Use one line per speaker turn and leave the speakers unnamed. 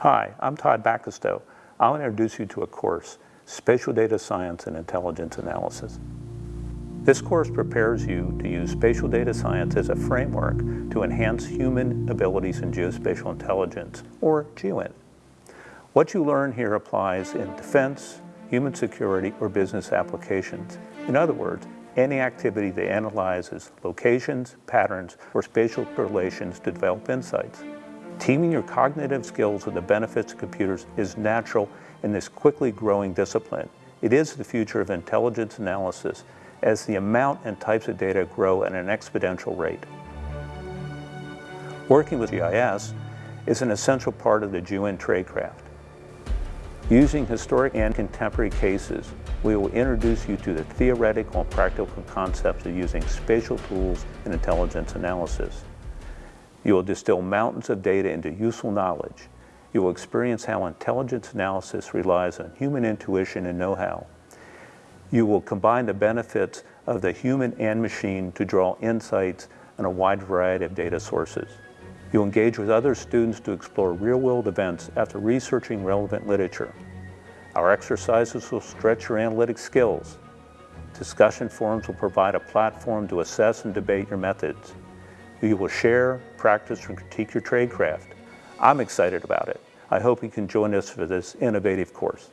Hi, I'm Todd Bacastow. I'll introduce you to a course, Spatial Data Science and Intelligence Analysis. This course prepares you to use spatial data science as a framework to enhance human abilities in geospatial intelligence, or GEOINT. What you learn here applies in defense, human security, or business applications. In other words, any activity that analyzes locations, patterns, or spatial relations to develop insights. Teaming your cognitive skills with the benefits of computers is natural in this quickly growing discipline. It is the future of intelligence analysis as the amount and types of data grow at an exponential rate. Working with GIS is an essential part of the GEOINT tradecraft. Using historic and contemporary cases, we will introduce you to the theoretical and practical concepts of using spatial tools in intelligence analysis. You will distill mountains of data into useful knowledge. You will experience how intelligence analysis relies on human intuition and know-how. You will combine the benefits of the human and machine to draw insights on a wide variety of data sources. You'll engage with other students to explore real-world events after researching relevant literature. Our exercises will stretch your analytic skills. Discussion forums will provide a platform to assess and debate your methods. You will share, practice, and critique your tradecraft. I'm excited about it. I hope you can join us for this innovative course.